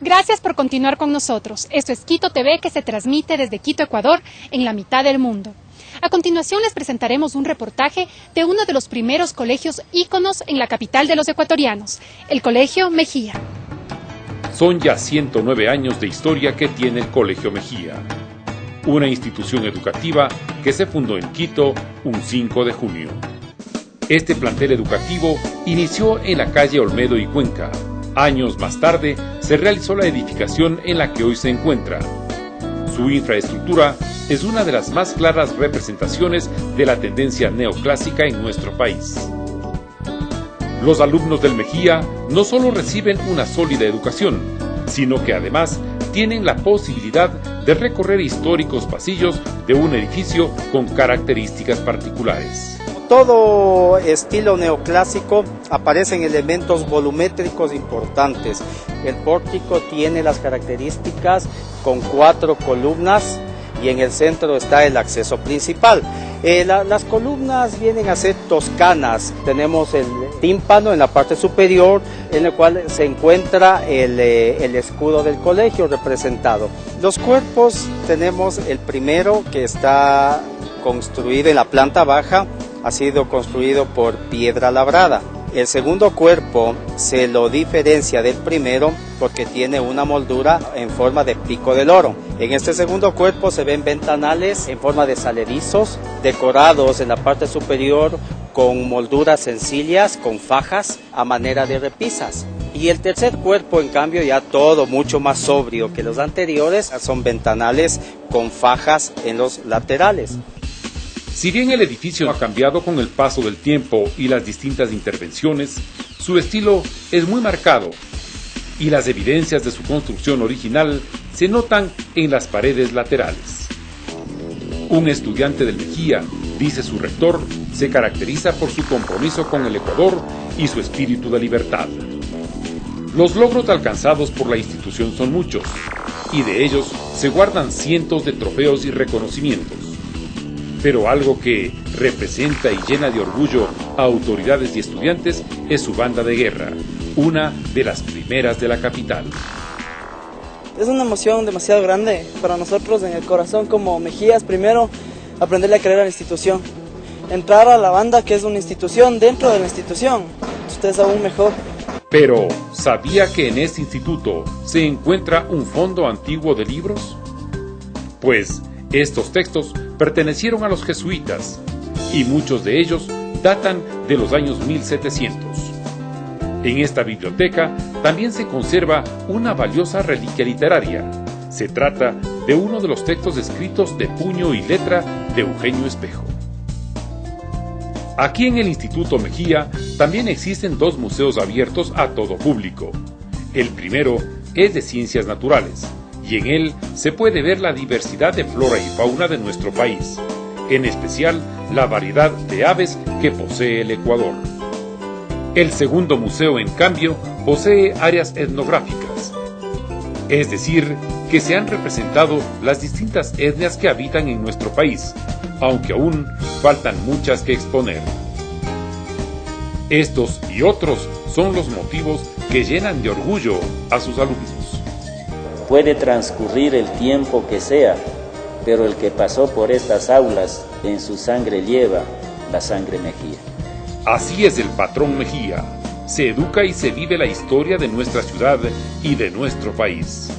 Gracias por continuar con nosotros. Esto es Quito TV que se transmite desde Quito, Ecuador, en la mitad del mundo. A continuación les presentaremos un reportaje de uno de los primeros colegios íconos en la capital de los ecuatorianos, el Colegio Mejía. Son ya 109 años de historia que tiene el Colegio Mejía, una institución educativa que se fundó en Quito un 5 de junio. Este plantel educativo inició en la calle Olmedo y Cuenca. Años más tarde se realizó la edificación en la que hoy se encuentra. Su infraestructura es una de las más claras representaciones de la tendencia neoclásica en nuestro país. Los alumnos del Mejía no solo reciben una sólida educación, sino que además tienen la posibilidad de recorrer históricos pasillos de un edificio con características particulares. Todo estilo neoclásico aparecen elementos volumétricos importantes. El pórtico tiene las características con cuatro columnas y en el centro está el acceso principal. Eh, las columnas vienen a ser toscanas. Tenemos el tímpano en la parte superior, en el cual se encuentra el, eh, el escudo del colegio representado. Los cuerpos tenemos el primero que está construido en la planta baja, ha sido construido por piedra labrada. El segundo cuerpo se lo diferencia del primero porque tiene una moldura en forma de pico del oro. En este segundo cuerpo se ven ventanales en forma de salerizos decorados en la parte superior con molduras sencillas, con fajas a manera de repisas. Y el tercer cuerpo, en cambio, ya todo mucho más sobrio que los anteriores, son ventanales con fajas en los laterales. Si bien el edificio ha cambiado con el paso del tiempo y las distintas intervenciones, su estilo es muy marcado y las evidencias de su construcción original se notan en las paredes laterales. Un estudiante del Mejía, dice su rector, se caracteriza por su compromiso con el Ecuador y su espíritu de libertad. Los logros alcanzados por la institución son muchos, y de ellos se guardan cientos de trofeos y reconocimientos pero algo que representa y llena de orgullo a autoridades y estudiantes es su banda de guerra, una de las primeras de la capital. Es una emoción demasiado grande para nosotros en el corazón como Mejías, primero aprenderle a creer a la institución, entrar a la banda que es una institución dentro de la institución, usted es aún mejor. Pero, ¿sabía que en este instituto se encuentra un fondo antiguo de libros? Pues, estos textos pertenecieron a los jesuitas y muchos de ellos datan de los años 1700. En esta biblioteca también se conserva una valiosa reliquia literaria. Se trata de uno de los textos escritos de puño y letra de Eugenio Espejo. Aquí en el Instituto Mejía también existen dos museos abiertos a todo público. El primero es de ciencias naturales, y en él se puede ver la diversidad de flora y fauna de nuestro país, en especial la variedad de aves que posee el Ecuador. El segundo museo, en cambio, posee áreas etnográficas, es decir, que se han representado las distintas etnias que habitan en nuestro país, aunque aún faltan muchas que exponer. Estos y otros son los motivos que llenan de orgullo a sus alumnos. Puede transcurrir el tiempo que sea, pero el que pasó por estas aulas en su sangre lleva la sangre Mejía. Así es el patrón Mejía. Se educa y se vive la historia de nuestra ciudad y de nuestro país.